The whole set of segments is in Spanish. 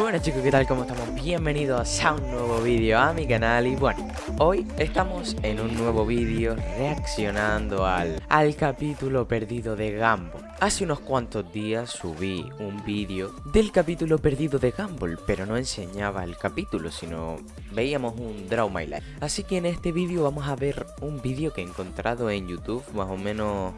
Bueno chicos, ¿qué tal? ¿Cómo estamos? Bienvenidos a un nuevo vídeo a mi canal Y bueno, hoy estamos en un nuevo vídeo reaccionando al, al capítulo perdido de Gumball Hace unos cuantos días subí un vídeo del capítulo perdido de Gumball Pero no enseñaba el capítulo, sino veíamos un Draw My Life Así que en este vídeo vamos a ver un vídeo que he encontrado en YouTube Más o menos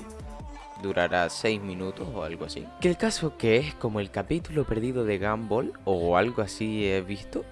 durará 6 minutos o algo así. Que el caso que es como el capítulo perdido de Gumball o algo así he visto.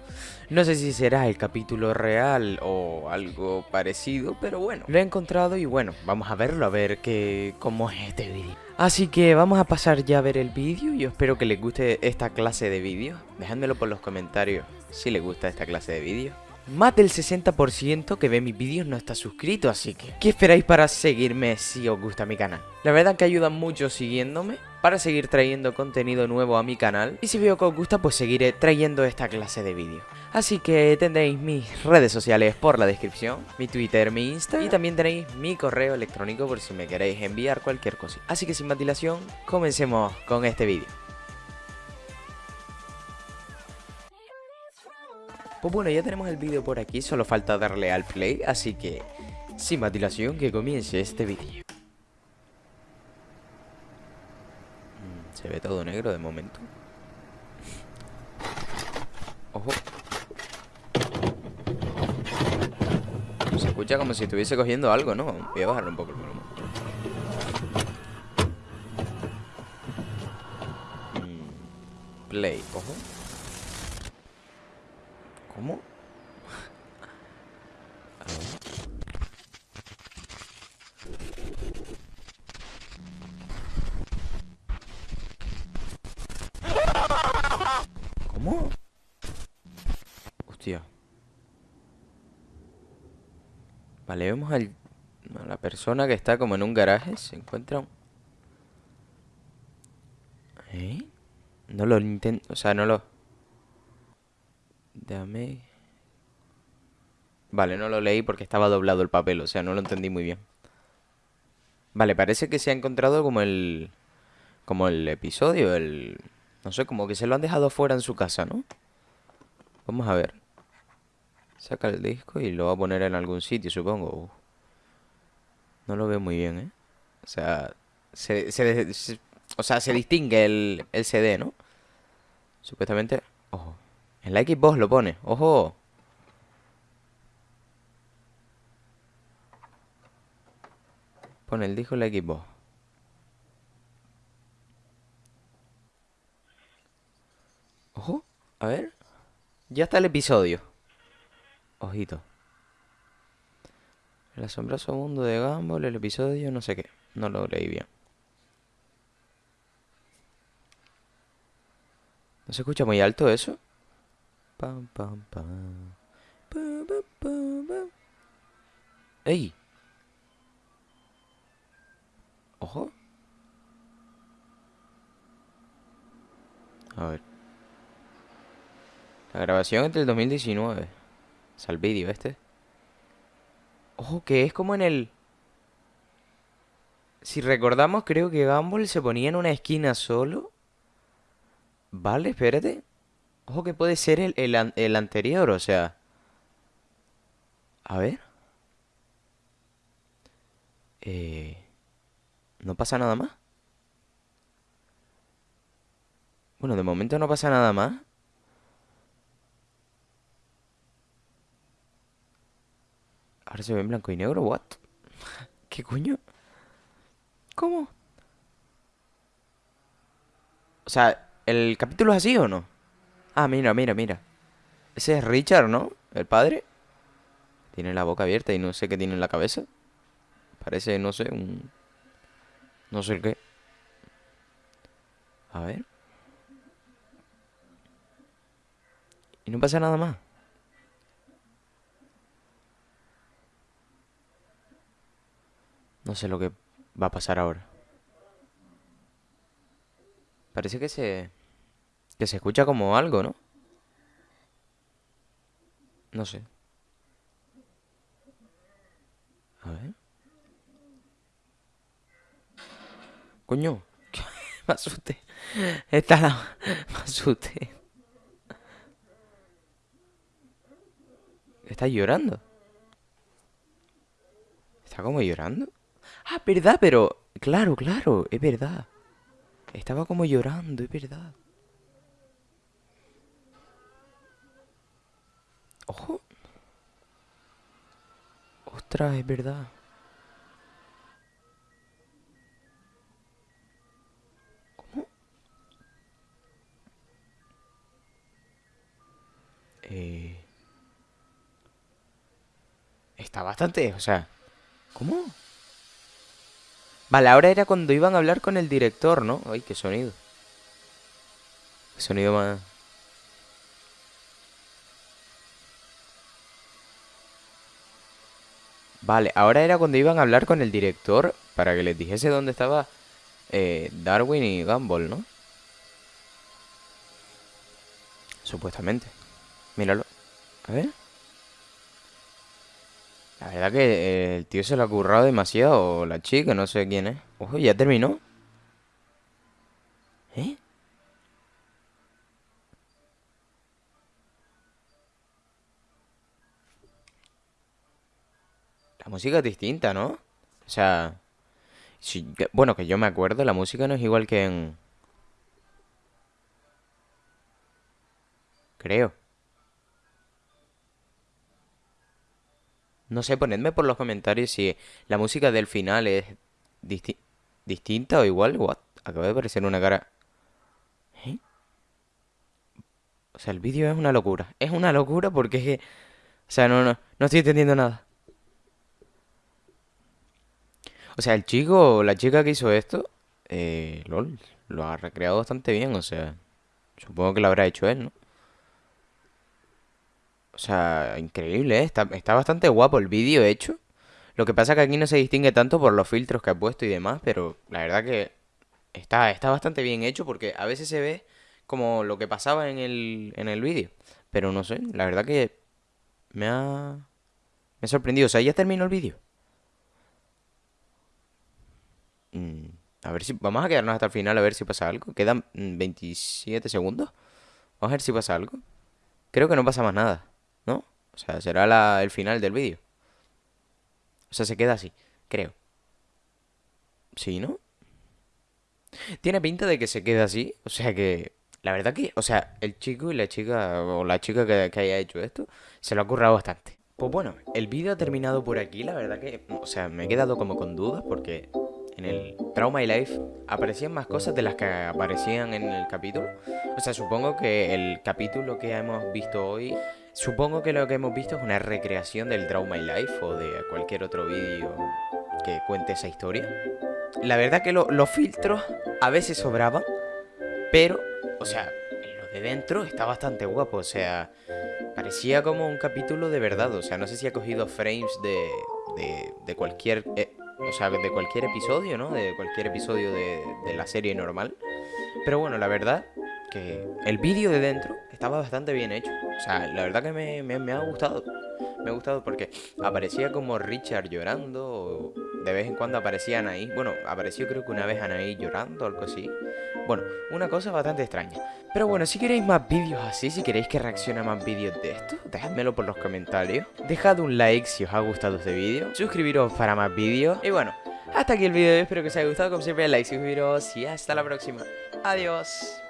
No sé si será el capítulo real o algo parecido, pero bueno, lo he encontrado y bueno, vamos a verlo, a ver qué cómo es este vídeo. Así que vamos a pasar ya a ver el vídeo y espero que les guste esta clase de vídeos. Dejádmelo por los comentarios si les gusta esta clase de vídeos. Más del 60% que ve mis vídeos no está suscrito, así que ¿qué esperáis para seguirme si os gusta mi canal? La verdad que ayuda mucho siguiéndome para seguir trayendo contenido nuevo a mi canal y si veo que os gusta pues seguiré trayendo esta clase de vídeos. Así que tendréis mis redes sociales por la descripción, mi Twitter, mi Insta y también tenéis mi correo electrónico por si me queréis enviar cualquier cosa. Así que sin más dilación, comencemos con este vídeo. Pues bueno, ya tenemos el vídeo por aquí, solo falta darle al play, así que sin más dilación que comience este vídeo. Mm, se ve todo negro de momento. Ojo. Se escucha como si estuviese cogiendo algo, ¿no? Voy a bajarle un poco el volumen. Mm, play, ojo. ¿Cómo? ¿Cómo? Hostia. Vale, vemos al, a la persona que está como en un garaje. Se encuentra un... ¿Eh? No lo intento... O sea, no lo... Dame... Vale, no lo leí porque estaba doblado el papel, o sea, no lo entendí muy bien. Vale, parece que se ha encontrado como el... Como el episodio, el... No sé, como que se lo han dejado fuera en su casa, ¿no? Vamos a ver. Saca el disco y lo va a poner en algún sitio, supongo. No lo veo muy bien, ¿eh? O sea, se, se, o sea, se distingue el, el CD, ¿no? Supuestamente... Ojo. En la Xbox lo pone. ¡Ojo! Pone el disco en la Xbox. Ojo. A ver. Ya está el episodio. Ojito. El asombroso mundo de Gumball, el episodio, no sé qué. No lo leí bien. ¿No se escucha muy alto eso? Pam, pam, pam. ¡Ey! Ojo. A ver. La grabación es del 2019. O sea, el vídeo este. Ojo, que es como en el... Si recordamos, creo que Gumball se ponía en una esquina solo. Vale, espérate. Ojo que puede ser el, el, anterior, o sea... A ver. Eh, ¿No pasa nada más? Bueno, de momento no pasa nada más. Ahora se ve en blanco y negro, ¿what? ¿Qué coño? ¿Cómo? O sea, ¿el capítulo es así o no? Ah, mira, mira, mira. Ese es Richard, ¿no? El padre. Tiene la boca abierta y no sé qué tiene en la cabeza. Parece, no sé, un... No sé qué. A ver. Y no pasa nada más. No sé lo que va a pasar ahora. Parece que se... Que se escucha como algo, ¿no? No sé. A ver. Coño. me asusté. Esta la... Me asusté. ¿Está llorando? ¿Está como llorando? Ah, verdad, pero... Claro, claro, es verdad. Estaba como llorando, es verdad. Ojo. Ostras, es verdad. ¿Cómo? Eh... Está bastante, o sea... ¿Cómo? Vale, ahora era cuando iban a hablar con el director, ¿no? Ay, qué sonido. Qué sonido más... Vale, ahora era cuando iban a hablar con el director para que les dijese dónde estaba eh, Darwin y Gumball, ¿no? Supuestamente. Míralo. A ver. La verdad que eh, el tío se lo ha currado demasiado, la chica, no sé quién es. Ojo, ¿ya terminó? ¿Eh? Música es distinta, ¿no? O sea... bueno, que yo me acuerdo, la música no es igual que en... Creo. No sé, ponedme por los comentarios si la música del final es distinta o igual. What? Acaba de aparecer una cara. ¿Eh? O sea, el vídeo es una locura. Es una locura porque es que... O sea, no, no, no estoy entendiendo nada. O sea, el chico la chica que hizo esto, eh, LOL, lo ha recreado bastante bien, o sea, supongo que lo habrá hecho él, ¿no? O sea, increíble, ¿eh? Está, está bastante guapo el vídeo hecho. Lo que pasa es que aquí no se distingue tanto por los filtros que ha puesto y demás, pero la verdad que está, está bastante bien hecho porque a veces se ve como lo que pasaba en el, en el vídeo. Pero no sé, la verdad que me ha, me ha sorprendido. O sea, ya terminó el vídeo. Mm, a ver si... Vamos a quedarnos hasta el final a ver si pasa algo. Quedan 27 segundos. Vamos a ver si pasa algo. Creo que no pasa más nada. ¿No? O sea, será el final del vídeo. O sea, se queda así, creo. ¿Sí, no? Tiene pinta de que se queda así. O sea que... La verdad que... O sea, el chico y la chica... O la chica que, que haya hecho esto... Se lo ha currado bastante. Pues bueno, el vídeo ha terminado por aquí. La verdad que... O sea, me he quedado como con dudas porque en el Trauma y Life aparecían más cosas de las que aparecían en el capítulo. O sea, supongo que el capítulo que hemos visto hoy, supongo que lo que hemos visto es una recreación del Trauma y Life o de cualquier otro vídeo que cuente esa historia. La verdad que los filtros a veces sobraban, pero, o sea, lo de dentro está bastante guapo, o sea, parecía como un capítulo de verdad, o sea, no sé si ha cogido frames de, de, de cualquier... Eh, o sea, de cualquier episodio, ¿no? De cualquier episodio de, la serie normal. Pero bueno, la verdad que el vídeo de dentro estaba bastante bien hecho. O sea, la verdad que me, ha gustado. Me ha gustado porque aparecía como Richard llorando. de vez en cuando aparecía Anaí. Bueno, apareció creo que una vez Anaí llorando o algo así. Bueno, una cosa bastante extraña. Pero bueno, si queréis más vídeos así, si queréis que reaccione a más vídeos de esto, dejadmelo por los comentarios. Dejad un like si os ha gustado este vídeo. Suscribiros para más vídeos. Y bueno, hasta aquí el vídeo. Espero que os haya gustado. Como siempre, like, suscribiros y hasta la próxima. Adiós.